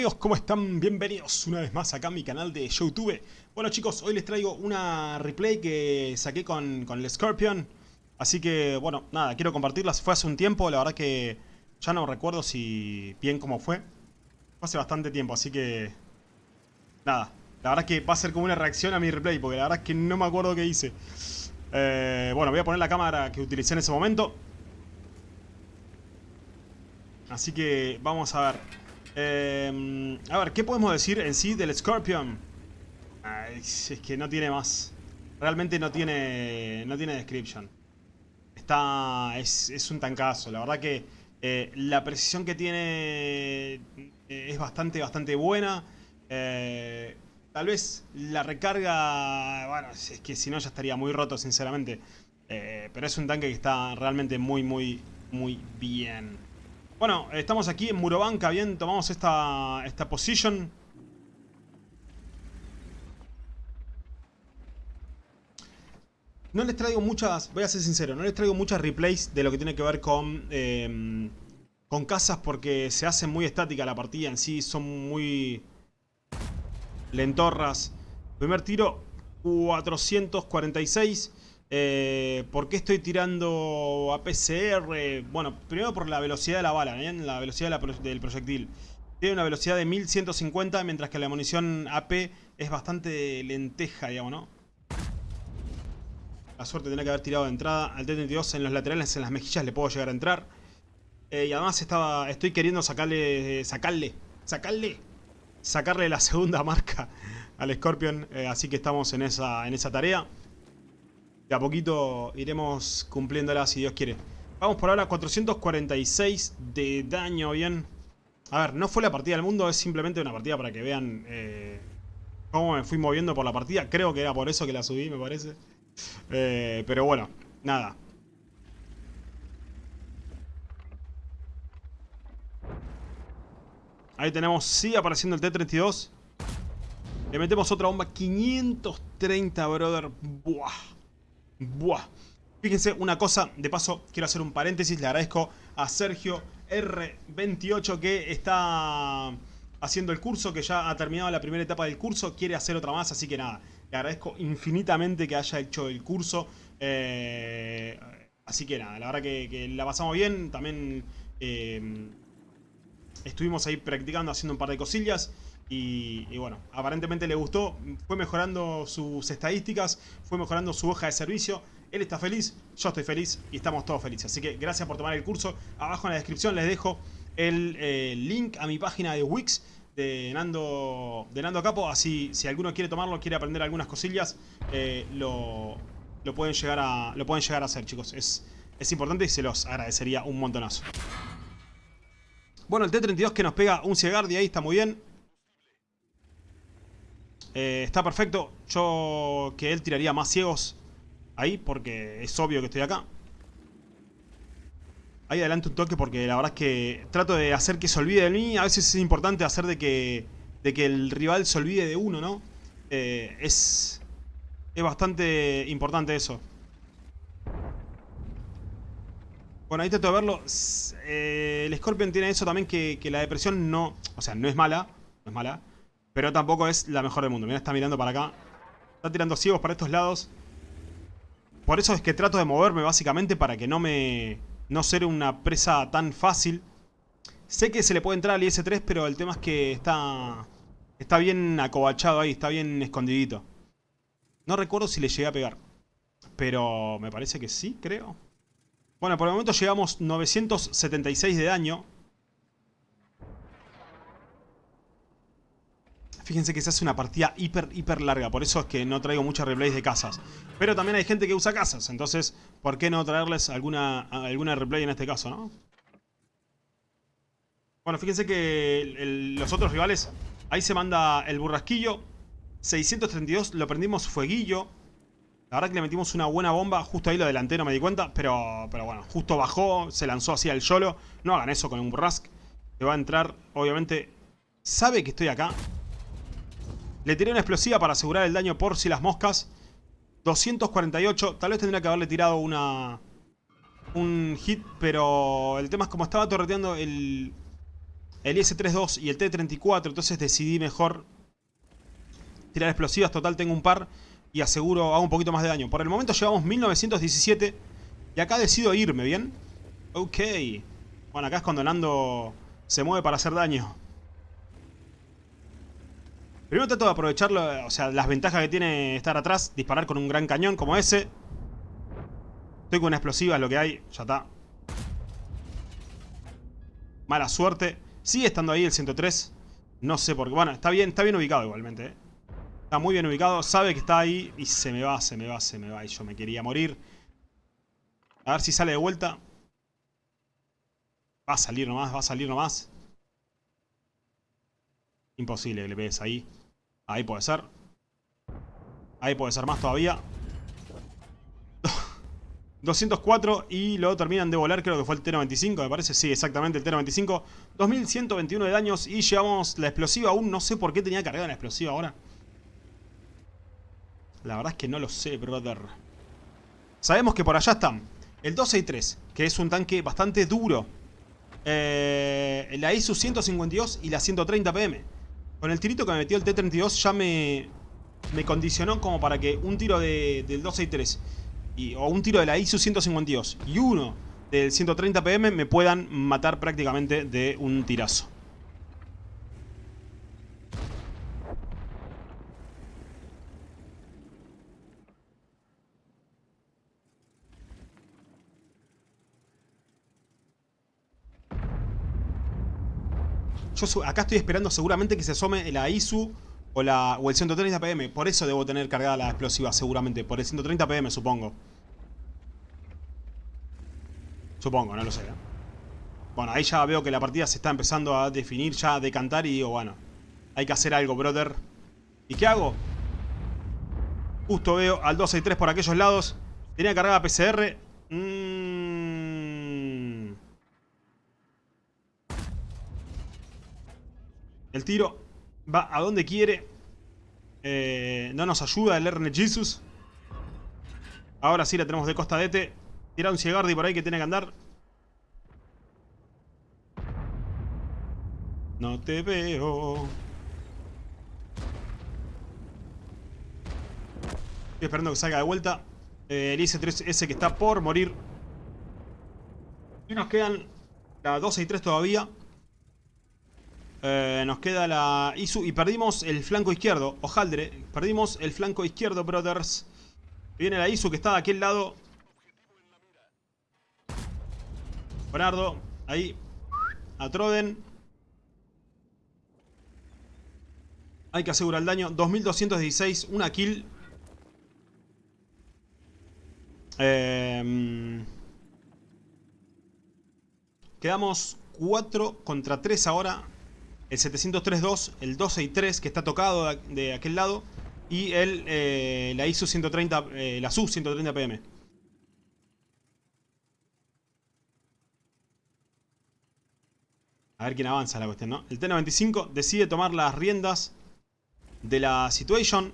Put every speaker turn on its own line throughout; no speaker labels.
amigos? ¿Cómo están? Bienvenidos una vez más acá a mi canal de YouTube. Bueno chicos, hoy les traigo una replay que saqué con, con el Scorpion. Así que, bueno, nada, quiero compartirlas. Fue hace un tiempo, la verdad que ya no recuerdo si bien cómo fue. Fue hace bastante tiempo, así que... Nada, la verdad que va a ser como una reacción a mi replay, porque la verdad es que no me acuerdo qué hice. Eh, bueno, voy a poner la cámara que utilicé en ese momento. Así que vamos a ver. Eh, a ver, ¿qué podemos decir en sí del Scorpion? es que no tiene más. Realmente no tiene, no tiene description. Está, es, un tancazo. La verdad que eh, la precisión que tiene eh, es bastante, bastante buena. tal vez la recarga, bueno, es que si no ya estaría muy roto, sinceramente. pero es un tanque que está realmente muy, muy, muy bien. Bueno, estamos aquí en Murobanca, bien, tomamos esta, esta position. No les traigo muchas, voy a ser sincero, no les traigo muchas replays de lo que tiene que ver con, em, con casas porque se hace muy estática la partida en sí, son muy lentorras. Primer tiro, 446. Eh, ¿Por qué estoy tirando a PCR? Bueno, primero por la velocidad de la bala, la velocidad del proyectil. Tiene una velocidad de 1150, mientras que la munición AP es bastante lenteja, digamos, ¿no? La suerte tiene que haber tirado de entrada. Al T-32 en los laterales, en las mejillas, le puedo llegar a entrar. Eh, y además estaba, estoy queriendo sacarle, sacarle, sacarle, sacarle la segunda marca al Scorpion. Eh, así que estamos en esa, en esa tarea. De a poquito iremos cumpliéndola si Dios quiere. Vamos por ahora 446 de daño, bien. A ver, no fue la partida del mundo, es simplemente una partida para que vean eh, cómo me fui moviendo por la partida. Creo que era por eso que la subí, me parece. Eh, pero bueno, nada. Ahí tenemos, sigue apareciendo el T-32. Le metemos otra bomba, 530, brother. Buah. Buah. Fíjense una cosa, de paso quiero hacer un paréntesis, le agradezco a Sergio R28 que está haciendo el curso, que ya ha terminado la primera etapa del curso, quiere hacer otra más, así que nada, le agradezco infinitamente que haya hecho el curso. Eh, así que nada, la verdad que, la pasamos bien, también eh, estuvimos ahí practicando, haciendo un par de cosillas. Y, bueno, aparentemente le gustó, fue mejorando sus estadísticas, fue mejorando su hoja de servicio. Él está feliz, yo estoy feliz y estamos todos felices. Así que gracias por tomar el curso. Abajo en la descripción les dejo el eh, link a mi página de Wix de Nando, de Nando Capo. Así si alguno quiere tomarlo, quiere aprender algunas cosillas, eh, lo, pueden llegar a, lo pueden llegar a hacer, chicos. Es, es importante y se los agradecería un montonazo. Bueno, el T-32 que nos pega un Ciegard y ahí está muy bien. Eh, está perfecto. Yo que él tiraría más ciegos ahí porque es obvio que estoy acá. Ahí adelante un toque porque la verdad es que trato de hacer que se olvide de mí. A veces es importante hacer de que, de que el rival se olvide de uno, ¿no? Eh, es, es bastante importante eso. Bueno, ahí trato de verlo. Eh, el Scorpion tiene eso también que, que la depresión no... O sea, no es mala. No es mala. Pero tampoco es la mejor del mundo. Mira, está mirando para acá. Está tirando ciegos para estos lados. Por eso es que trato de moverme básicamente para que no me... No ser una presa tan fácil. Sé que se le puede entrar al IS-3, pero el tema es que está... Está bien acobachado ahí, está bien escondidito. No recuerdo si le llegué a pegar. Pero me parece que sí, creo. Bueno, por el momento llegamos 976 de daño. Fíjense que se hace una partida hiper, hiper larga. Por eso es que no traigo muchas replays de casas. Pero también hay gente que usa casas. Entonces, ¿por qué no traerles alguna, alguna replay en este caso, no? Bueno, fíjense que los otros rivales... Ahí se manda el burrasquillo. 632 lo prendimos fueguillo. La verdad que le metimos una buena bomba. Justo ahí lo adelanté, no me di cuenta. Pero, pero bueno, justo bajó. Se lanzó así al YOLO. No hagan eso con un burrasque. Te va a entrar, obviamente... Sabe que estoy acá. Le tiré una explosiva para asegurar el daño por si las moscas. 248. Tal vez tendría que haberle tirado una... Un hit, pero el tema es como estaba torreteando el... el IS-32 y el T-34, entonces decidí mejor tirar explosivas. Total, tengo un par y aseguro hago un poquito más de daño. Por el momento llevamos 1917 y acá decido irme, ¿bien? Ok. Bueno, acá es cuando Nando se mueve para hacer daño. Primero trato de aprovechar o sea, las ventajas que tiene estar atrás. Disparar con un gran cañón como ese. Estoy con una explosiva, es lo que hay. Ya está. Mala suerte. Sigue estando ahí el 103. No sé por qué. Bueno, está bien, está bien ubicado igualmente. ¿eh? Está muy bien ubicado. Sabe que está ahí. Y se me va, se me va, se me va. Y yo me quería morir. A ver si sale de vuelta. Va a salir nomás, va a salir nomás. Imposible que le pegues ahí. Ahí puede ser. Ahí puede ser más todavía. 204 y luego terminan de volar, creo que fue el T-95, me parece. Sí, exactamente, el T-95. 2121 de daños y llevamos la explosiva aún. No sé por qué tenía cargada la explosiva ahora. La verdad es que no lo sé, brother. Sabemos que por allá están el 263, que es un tanque bastante duro. Eh, la ISU 152 y la 130 PM. Con el tirito que me metió el T-32 ya me, me condicionó como para que un tiro de, del 263 y, o un tiro de la ISU 152 y uno del 130 PM me puedan matar prácticamente de un tirazo. Yo acá estoy esperando seguramente que se asome la ISU o, la, o el 130 PM. Por eso debo tener cargada la explosiva seguramente. Por el 130 PM supongo. Supongo, no lo sé. ¿eh? Bueno, ahí ya veo que la partida se está empezando a definir, ya a decantar y digo, bueno, hay que hacer algo, brother. ¿Y qué hago? Justo veo al 263 por aquellos lados. Tenía cargada PCR. Mmm... El tiro va a donde quiere. Eh, no nos ayuda el RN Jesus. Ahora sí la tenemos de costa de Tira un Ciegardi por ahí que tiene que andar. No te veo. Estoy esperando que salga de vuelta. Eh, el IS-3S que está por morir. Y nos quedan la 12 y 3 todavía. Eh, nos queda la Isu y perdimos el flanco izquierdo. Ojaldre, perdimos el flanco izquierdo, brothers. Viene la Isu que está de aquel lado. Bernardo, ahí. A Troden. Hay que asegurar el daño. 2216, una kill. Eh, quedamos 4 contra 3 ahora el 703.2, el 263 que está tocado de, aquel lado y el, la ISU 130, eh, la SU 130 PM. A ver quién avanza la cuestión, ¿no? El T-95 decide tomar las riendas de la situation.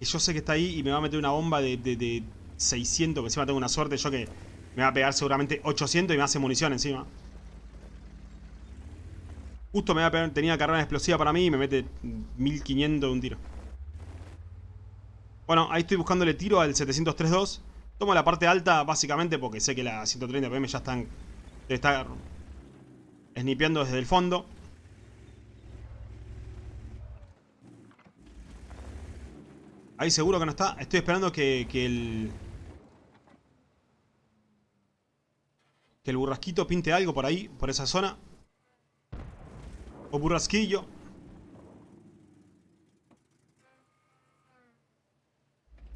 Y yo sé que está ahí y me va a meter una bomba de 600, que encima tengo una suerte yo que me va a pegar seguramente 800 y me hace munición encima. Justo me tenía carrera explosiva para mí y me mete 1500 de un tiro. Bueno, ahí estoy buscándole tiro al 703.2. Tomo la parte alta básicamente porque sé que la 130 PM ya están... Debe estar snipeando desde el fondo. Ahí seguro que no está. Estoy esperando que, que el... Que el burrasquito pinte algo por ahí, por esa zona. O burrasquillo.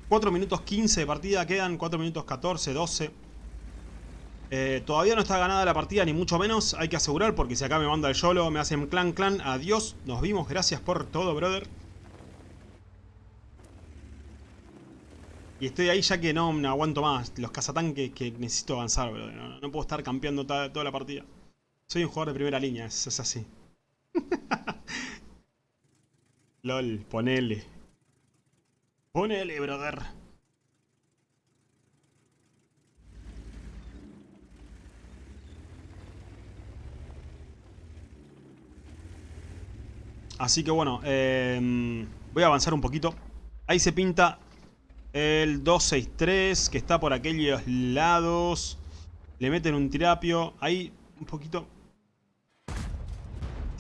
Cuatro minutos 15 de partida quedan, 4 minutos 14, 12. Eh, todavía no está ganada la partida, ni mucho menos. Hay que asegurar, porque si acá me manda el YOLO, me hacen clan clan. Adiós, nos vimos, gracias por todo, brother. Y estoy ahí ya que no me aguanto más. Los cazatanques que necesito avanzar, brother. No, puedo estar campeando toda, la partida. Soy un jugador de primera línea, es así. LOL, ponele. Ponele, brother. Así que bueno, em, voy a avanzar un poquito. Ahí se pinta el 263 que está por aquellos lados. Le meten un tirapio. Ahí un poquito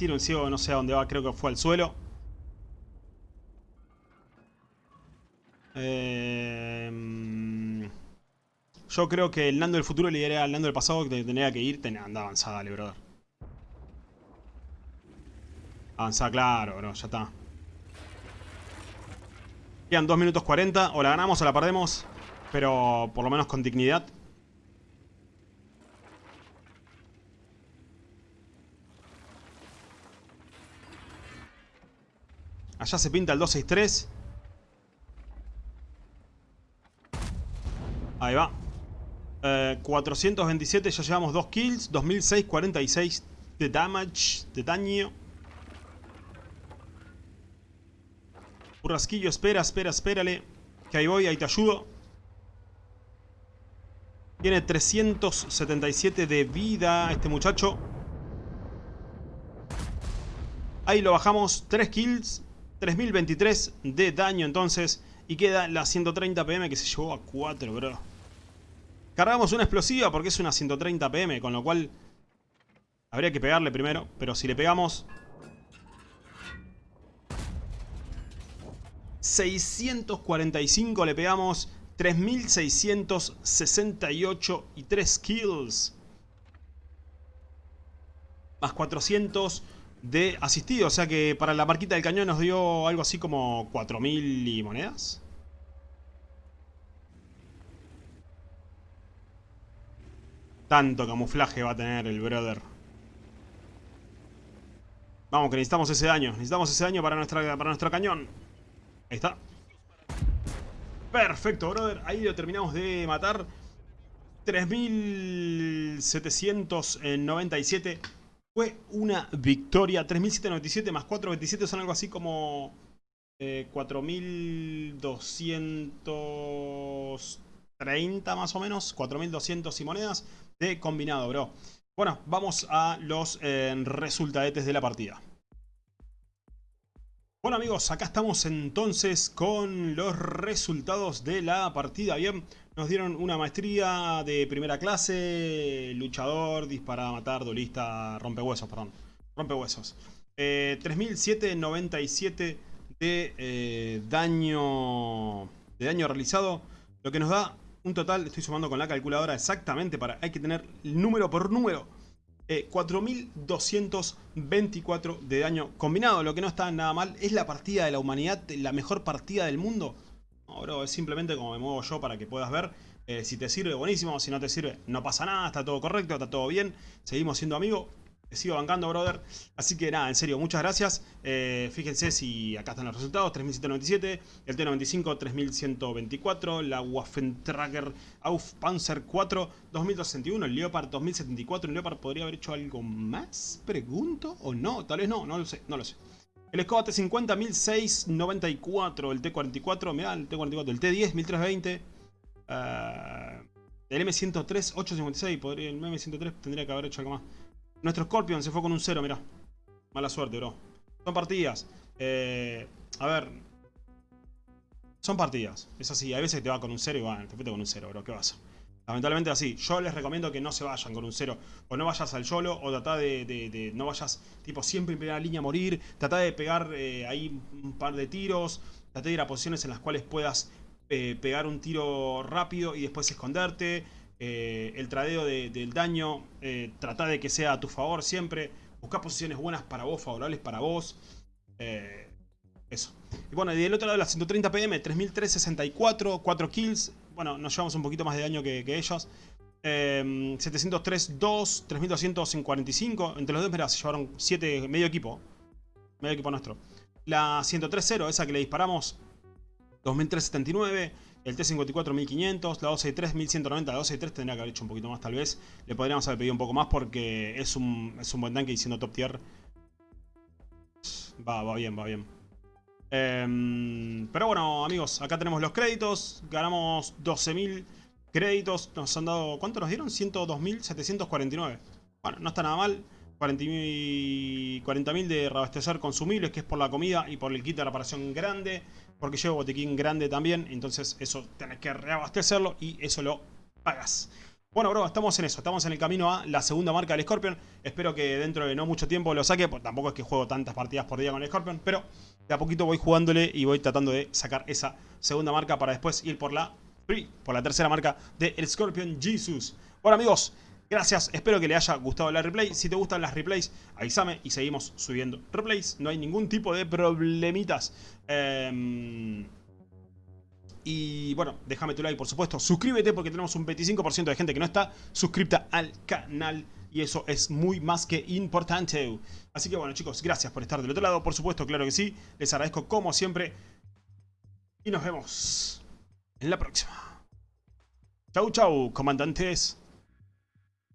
Tiro un ciego, no sé a dónde va, creo que fue al suelo. Em, yo creo que el Nando del futuro le diría al Nando del pasado que tenía que ir. anda avanzada, dale, brother. Avanzada, claro, bro, ya está. Quedan 2 minutos 40. O la ganamos o la perdemos. Pero por lo menos con dignidad. Allá se pinta el 263. Ahí va. 427, eh, ya llevamos 2 kills. 2646 de damage, de daño. Burrasquillo, espera, espera, espérale. Que ahí voy, ahí te ayudo. Tiene 377 de vida este muchacho. Ahí lo bajamos. 3 kills. 3023 de daño entonces. Y queda la 130 PM que se llevó a 4, bro. Cargamos una explosiva porque es una 130 PM, con lo cual habría que pegarle primero. Pero si le pegamos... 645 le pegamos, 3668 y 3 kills. Más 400 de asistido, o sea que para la marquita del cañón nos dio algo así como 4000 y monedas. Tanto camuflaje va a tener el brother. Vamos, que necesitamos ese daño. Necesitamos ese daño para, nuestra, para nuestro cañón. Ahí está. Perfecto, brother. Ahí lo terminamos de matar. 3797. Fue una victoria. 3797 más 427 son algo así como... Eh, 4230 más o menos. 4200 y monedas de combinado, bro. Bueno, vamos a los eh, resultadetes de la partida. Bueno amigos, acá estamos entonces con los resultados de la partida. Bien, nos dieron una maestría de primera clase, luchador, dispara, matar, duelista, rompehuesos, perdón. Rompehuesos. Eh, 3007.97 de eh, daño de daño realizado, lo que nos da un total, estoy sumando con la calculadora exactamente para, hay que tener número por número. 4.224 eh, de daño combinado, lo que no está nada mal. ¿Es la partida de la humanidad la mejor partida del mundo? No, es simplemente como me muevo yo para que puedas ver. Eh, si te sirve, buenísimo. Si no te sirve, no pasa nada. Está todo correcto, está todo bien. Seguimos siendo amigos sigo bancando, brother. Así que nada, en serio, muchas gracias. Eh, fíjense si acá están los resultados. 3797, el T95 3124, la Waffentrager Auf Panzer 4 2261, el Leopard 2074. ¿El Leopard podría haber hecho algo más? Pregunto. ¿O no? Tal vez no, no lo sé, no lo sé. El Skoda T50 1694, el T44, mirá, el T44, el T10 1320. el M103 856, podría, el M103 tendría que haber hecho algo más. Nuestro Scorpion se fue con un 0, mirá. Mala suerte, bro. Son partidas. Eh, a ver. Son partidas. Es así. Hay veces que te va con un 0 y van, te fuiste con un 0, bro. ¿Qué pasa? Lamentablemente así. Yo les recomiendo que no se vayan con un 0. O no vayas al YOLO. O trata de, No vayas tipo siempre en primera línea a morir. Trata de pegar eh, ahí un par de tiros. Trata de ir a posiciones en las cuales puedas eh, pegar un tiro rápido y después esconderte. Eh, el tradeo del daño, trata de que sea a tu favor siempre, busca posiciones buenas para vos, favorables para vos. Eso. Y bueno, y del otro lado la 130 PM, 3364, 4 kills. Bueno, nos llevamos un poquito más de daño que, ellos. 703, 2, 3245. Entre los dos, mira, se llevaron 7, medio equipo. Medio equipo nuestro. La 103-0, esa que le disparamos, 2379. El T54 1500, la 263 1190, la 263 tendría que haber hecho un poquito más tal vez. Le podríamos haber pedido un poco más porque es un, es un buen tanque y siendo top tier. Va, va bien, va bien. Em, pero bueno, amigos, acá tenemos los créditos. Ganamos 12.000 créditos. Nos han dado... ¿Cuánto nos dieron? 102.749. Bueno, no está nada mal. 40.000 de reabastecer consumibles, que es por la comida y por el kit de reparación grande. Porque llevo botiquín grande también, entonces eso tenés que reabastecerlo y eso lo pagas. Bueno, bro, estamos en eso. Estamos en el camino a la segunda marca del Scorpion. Espero que dentro de no mucho tiempo lo saque. Pues tampoco es que juego tantas partidas por día con el Scorpion. Pero de a poquito voy jugándole y voy tratando de sacar esa segunda marca para después ir por la por la tercera marca del Scorpion Jesus. Bueno, amigos, gracias. Espero que les haya gustado la replay. Si te gustan las replays, avísame y seguimos subiendo replays. No hay ningún tipo de problemitas. Eh... Y bueno, déjame tu like por supuesto, suscríbete porque tenemos un 25% de gente que no está suscripta al canal y eso es muy más que importante. Así que bueno chicos, gracias por estar del otro lado, por supuesto, claro que sí, les agradezco como siempre y nos vemos en la próxima. Chau chau, comandantes.